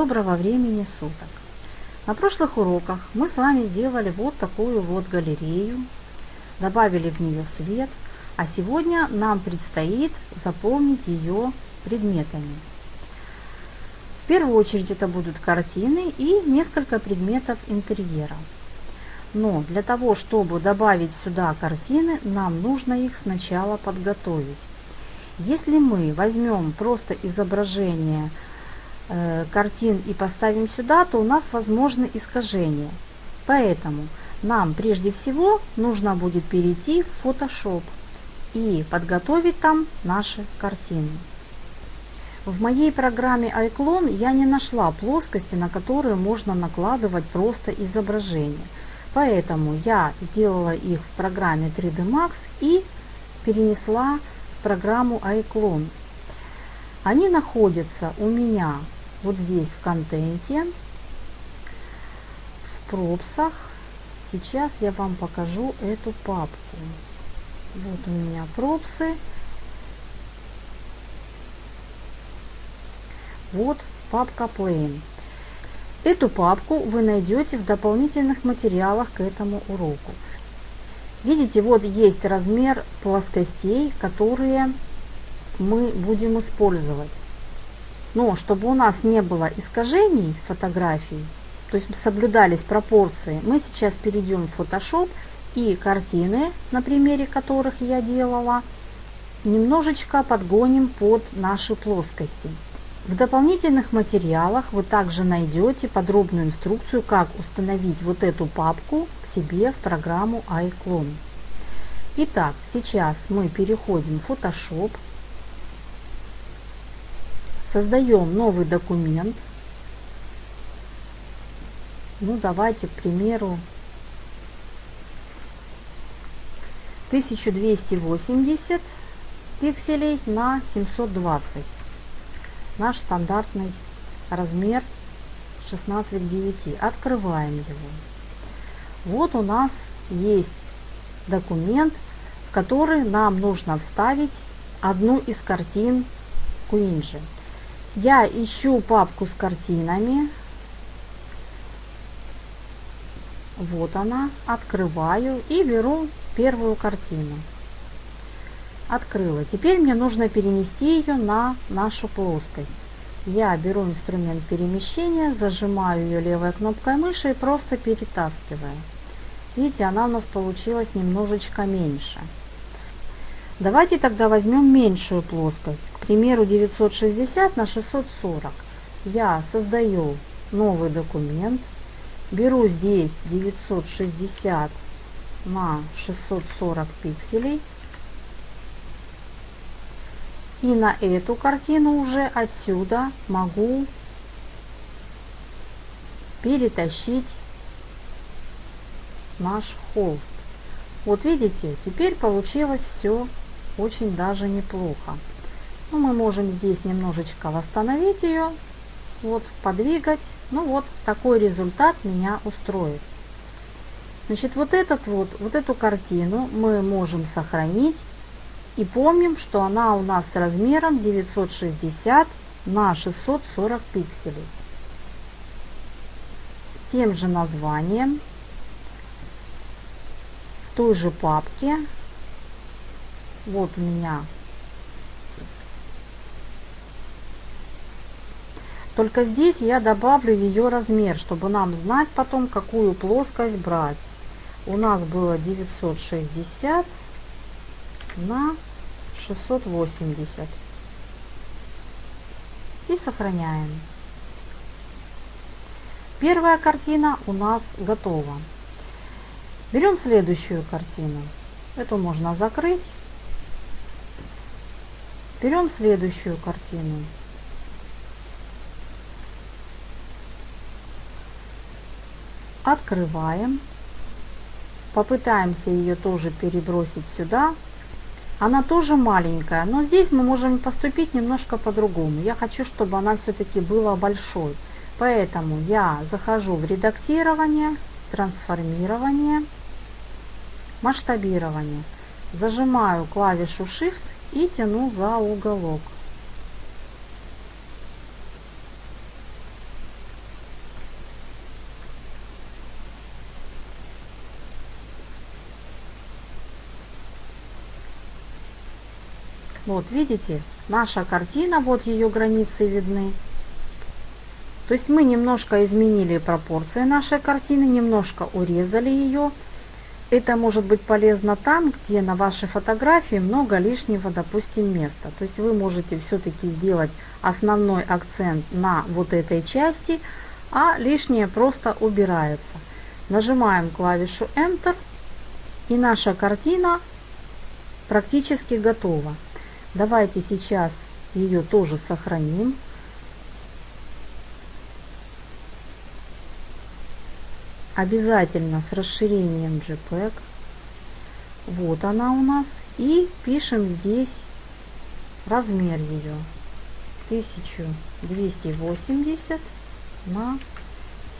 Доброго времени суток! На прошлых уроках мы с вами сделали вот такую вот галерею, добавили в нее свет, а сегодня нам предстоит заполнить ее предметами. В первую очередь это будут картины и несколько предметов интерьера. Но для того, чтобы добавить сюда картины, нам нужно их сначала подготовить. Если мы возьмем просто изображение картин и поставим сюда, то у нас возможны искажения. Поэтому нам прежде всего нужно будет перейти в Photoshop и подготовить там наши картины. В моей программе iClone я не нашла плоскости, на которые можно накладывать просто изображение. Поэтому я сделала их в программе 3D Max и перенесла в программу iClone. Они находятся у меня вот здесь в контенте, в пропсах. Сейчас я вам покажу эту папку. Вот у меня пропсы. Вот папка Plain. Эту папку вы найдете в дополнительных материалах к этому уроку. Видите, вот есть размер плоскостей, которые мы будем использовать. Но чтобы у нас не было искажений фотографий, то есть соблюдались пропорции, мы сейчас перейдем в Photoshop и картины, на примере которых я делала, немножечко подгоним под наши плоскости. В дополнительных материалах вы также найдете подробную инструкцию, как установить вот эту папку к себе в программу iClone. Итак, сейчас мы переходим в Photoshop, Создаем новый документ. Ну, давайте, к примеру, 1280 пикселей на 720. Наш стандартный размер 16 к 9. Открываем его. Вот у нас есть документ, в который нам нужно вставить одну из картин Куинджи. Я ищу папку с картинами. Вот она. Открываю и беру первую картину. Открыла. Теперь мне нужно перенести ее на нашу плоскость. Я беру инструмент перемещения, зажимаю ее левой кнопкой мыши и просто перетаскиваю. Видите, она у нас получилась немножечко меньше. Давайте тогда возьмем меньшую плоскость, к примеру 960 на 640. Я создаю новый документ, беру здесь 960 на 640 пикселей. И на эту картину уже отсюда могу перетащить наш холст. Вот видите, теперь получилось все очень даже неплохо. Ну, мы можем здесь немножечко восстановить ее, вот, подвигать. Ну вот, такой результат меня устроит. Значит, вот, этот вот, вот эту картину мы можем сохранить. И помним, что она у нас с размером 960 на 640 пикселей. С тем же названием, в той же папке вот у меня. Только здесь я добавлю ее размер, чтобы нам знать потом, какую плоскость брать. У нас было 960 на 680. И сохраняем. Первая картина у нас готова. Берем следующую картину. Эту можно закрыть. Берем следующую картину. Открываем. Попытаемся ее тоже перебросить сюда. Она тоже маленькая, но здесь мы можем поступить немножко по-другому. Я хочу, чтобы она все-таки была большой. Поэтому я захожу в редактирование, трансформирование, масштабирование. Зажимаю клавишу Shift и тяну за уголок. Вот, видите, наша картина, вот ее границы видны. То есть мы немножко изменили пропорции нашей картины, немножко урезали ее. Это может быть полезно там, где на вашей фотографии много лишнего, допустим, места. То есть вы можете все-таки сделать основной акцент на вот этой части, а лишнее просто убирается. Нажимаем клавишу Enter и наша картина практически готова. Давайте сейчас ее тоже сохраним. Обязательно с расширением JPEG. Вот она у нас. И пишем здесь размер ее. 1280 на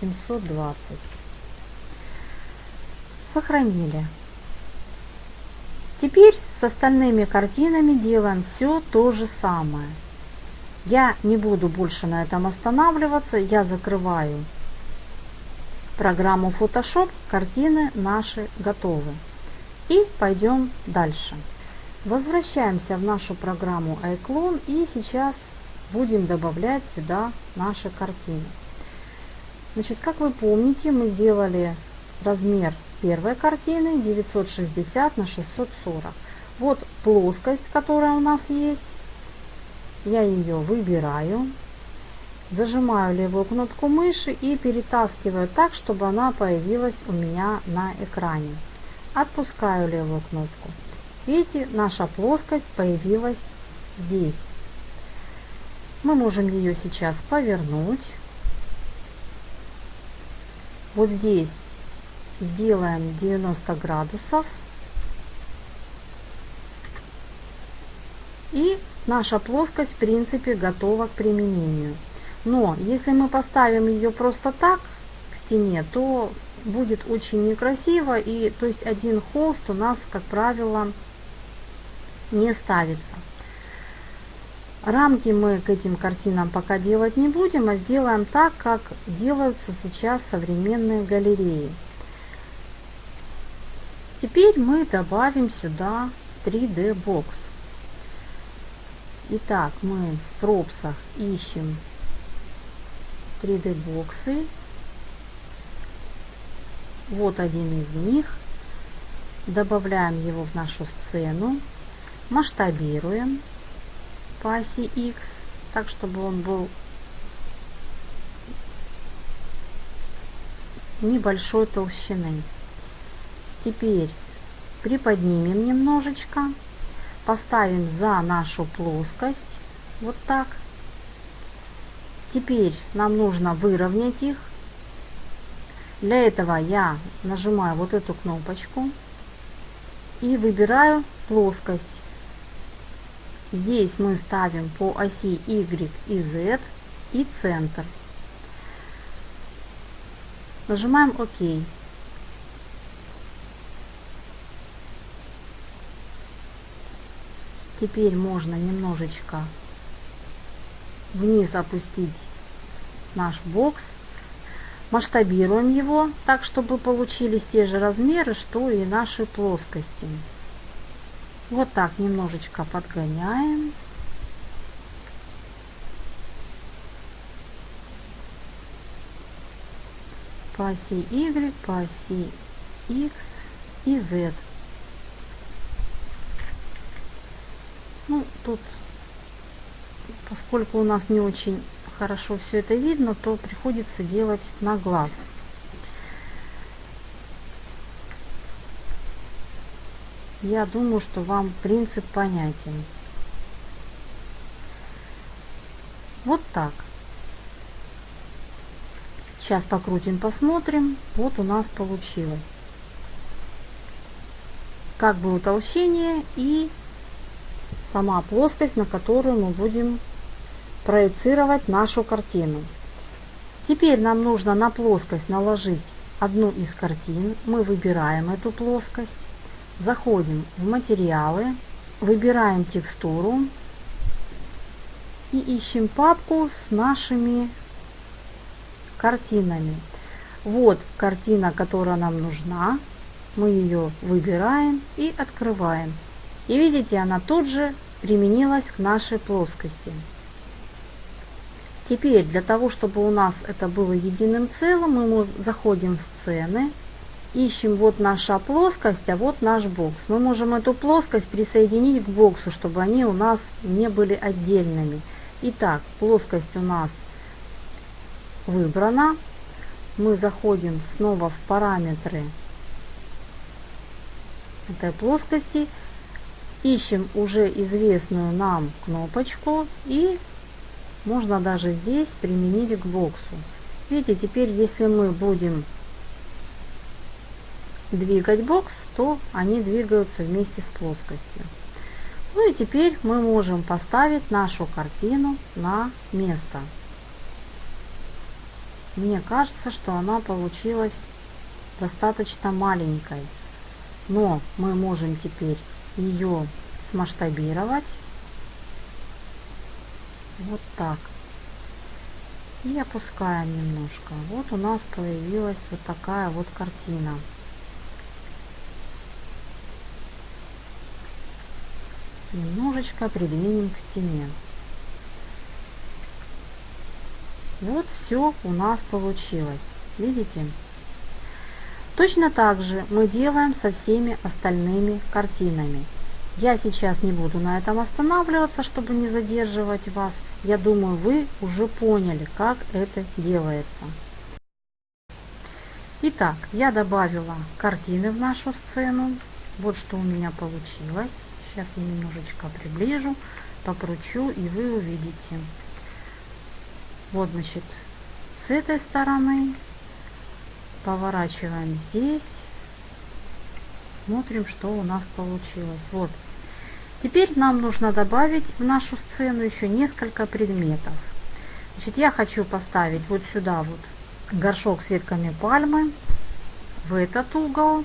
720. Сохранили. Теперь с остальными картинами делаем все то же самое. Я не буду больше на этом останавливаться. Я закрываю программу Photoshop. Картины наши готовы. И пойдем дальше. Возвращаемся в нашу программу iClone и сейчас будем добавлять сюда наши картины. Значит, как вы помните, мы сделали размер первой картины 960 на 640. Вот плоскость, которая у нас есть. Я ее выбираю, зажимаю левую кнопку мыши и перетаскиваю так, чтобы она появилась у меня на экране. Отпускаю левую кнопку. Видите, наша плоскость появилась здесь. Мы можем ее сейчас повернуть. Вот здесь сделаем 90 градусов. И наша плоскость в принципе готова к применению. Но если мы поставим ее просто так к стене, то будет очень некрасиво. И то есть один холст у нас, как правило, не ставится. Рамки мы к этим картинам пока делать не будем, а сделаем так, как делаются сейчас современные галереи. Теперь мы добавим сюда 3D бокс. Итак, мы в пропсах ищем 3D боксы. Вот один из них. Добавляем его в нашу сцену. Масштабируем по оси X, так чтобы он был небольшой толщины. Теперь приподнимем немножечко, поставим за нашу плоскость, вот так. Теперь нам нужно выровнять их. Для этого я нажимаю вот эту кнопочку и выбираю плоскость. Здесь мы ставим по оси Y и Z и центр. Нажимаем ОК. Теперь можно немножечко вниз опустить наш бокс. Масштабируем его так, чтобы получились те же размеры, что и наши плоскости. Вот так немножечко подгоняем. По оси Y, по оси X и Z. Ну, тут, поскольку у нас не очень хорошо все это видно, то приходится делать на глаз. Я думаю, что вам принцип понятен. Вот так. Сейчас покрутим, посмотрим. Вот у нас получилось. Как бы утолщение и сама плоскость, на которую мы будем проецировать нашу картину. Теперь нам нужно на плоскость наложить одну из картин. Мы выбираем эту плоскость. Заходим в материалы, выбираем текстуру и ищем папку с нашими картинами. Вот картина, которая нам нужна. Мы ее выбираем и открываем. И видите, она тут же применилась к нашей плоскости. Теперь для того, чтобы у нас это было единым целым, мы заходим в сцены, ищем вот наша плоскость, а вот наш бокс. Мы можем эту плоскость присоединить к боксу, чтобы они у нас не были отдельными. Итак, плоскость у нас выбрана. Мы заходим снова в параметры этой плоскости, ищем уже известную нам кнопочку и можно даже здесь применить к боксу. Видите, теперь если мы будем двигать бокс, то они двигаются вместе с плоскостью. Ну и теперь мы можем поставить нашу картину на место. Мне кажется, что она получилась достаточно маленькой. Но мы можем теперь ее смасштабировать. Вот так. И опускаем немножко. Вот у нас появилась вот такая вот картина. Немножечко придвинем к стене. Вот все у нас получилось. Видите? Точно так же мы делаем со всеми остальными картинами. Я сейчас не буду на этом останавливаться, чтобы не задерживать вас. Я думаю, вы уже поняли, как это делается. Итак, я добавила картины в нашу сцену. Вот что у меня получилось. Сейчас я немножечко приближу, покручу, и вы увидите. Вот, значит, с этой стороны поворачиваем здесь, смотрим, что у нас получилось. Вот. Теперь нам нужно добавить в нашу сцену еще несколько предметов. Значит, я хочу поставить вот сюда вот горшок с ветками пальмы, в этот угол,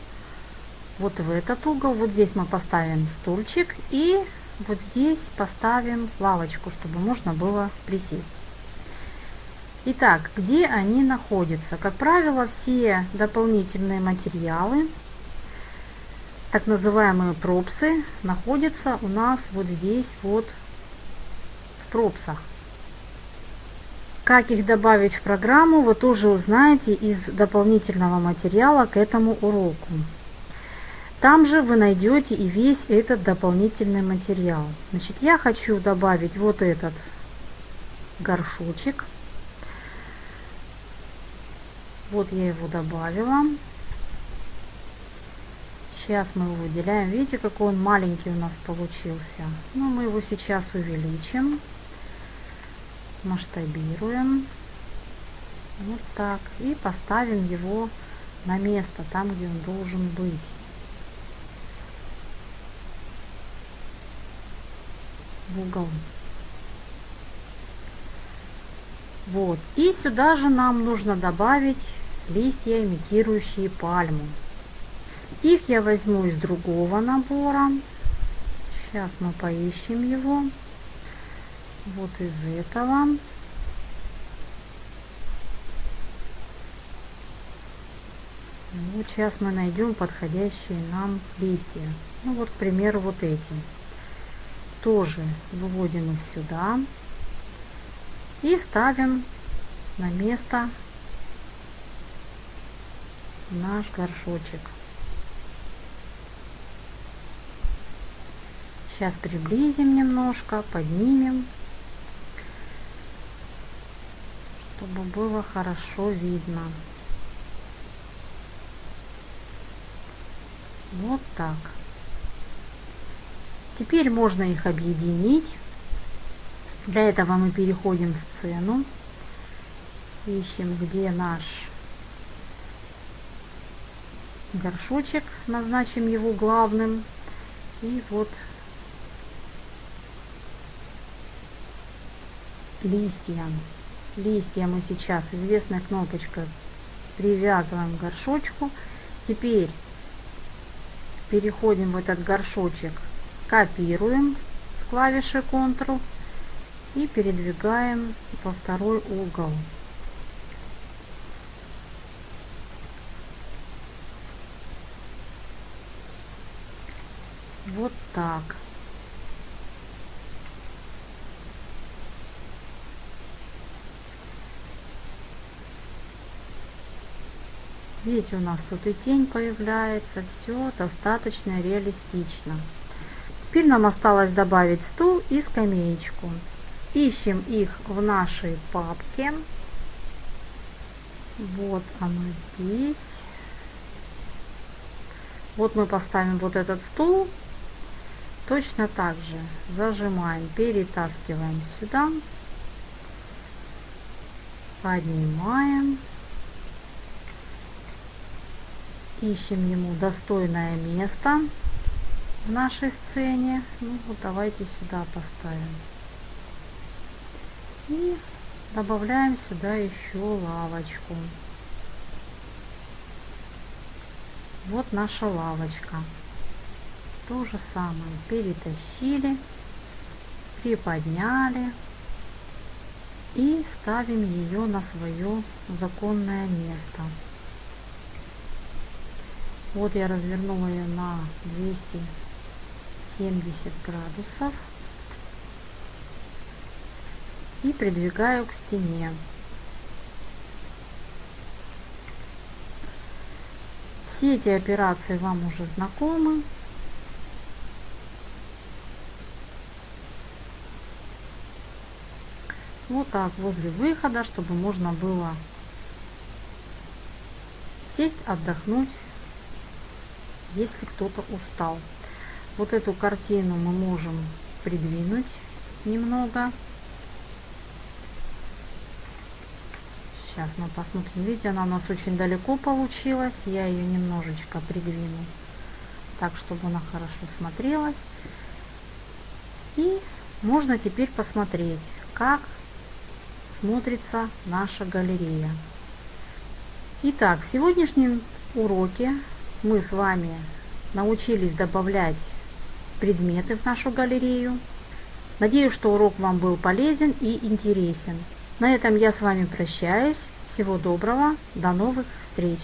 вот в этот угол. Вот здесь мы поставим стульчик и вот здесь поставим лавочку, чтобы можно было присесть. Итак, где они находятся? Как правило, все дополнительные материалы, так называемые пропсы, находятся у нас вот здесь вот в пропсах. Как их добавить в программу, вы тоже узнаете из дополнительного материала к этому уроку. Там же вы найдете и весь этот дополнительный материал. Значит, я хочу добавить вот этот горшочек. Вот я его добавила. Сейчас мы его выделяем. Видите, какой он маленький у нас получился. Ну, мы его сейчас увеличим. Масштабируем. Вот так. И поставим его на место, там, где он должен быть. В угол. Вот. И сюда же нам нужно добавить листья, имитирующие пальму. Их я возьму из другого набора. Сейчас мы поищем его. Вот из этого. Вот сейчас мы найдем подходящие нам листья. Ну вот, к примеру, вот эти. Тоже выводим их сюда и ставим на место наш горшочек. Сейчас приблизим немножко, поднимем, чтобы было хорошо видно. Вот так. Теперь можно их объединить. Для этого мы переходим в сцену. Ищем, где наш горшочек, назначим его главным. И вот листья. Листья мы сейчас известная кнопочка привязываем к горшочку. Теперь переходим в этот горшочек, копируем с клавиши Ctrl и передвигаем во второй угол. Вот так. Видите, у нас тут и тень появляется, все достаточно реалистично. Теперь нам осталось добавить стул и скамеечку. Ищем их в нашей папке. Вот оно здесь. Вот мы поставим вот этот стул. Точно так же зажимаем, перетаскиваем сюда. Поднимаем. Ищем ему достойное место в нашей сцене. Ну вот давайте сюда поставим. И добавляем сюда еще лавочку. Вот наша лавочка. То же самое. Перетащили, приподняли и ставим ее на свое законное место. Вот я развернула ее на 270 градусов и придвигаю к стене. Все эти операции вам уже знакомы. Вот так, возле выхода, чтобы можно было сесть, отдохнуть, если кто-то устал. Вот эту картину мы можем придвинуть немного. Сейчас мы посмотрим. Видите, она у нас очень далеко получилась. Я ее немножечко придвину так, чтобы она хорошо смотрелась. И можно теперь посмотреть, как смотрится наша галерея. Итак, в сегодняшнем уроке мы с вами научились добавлять предметы в нашу галерею. Надеюсь, что урок вам был полезен и интересен. На этом я с вами прощаюсь. Всего доброго, до новых встреч!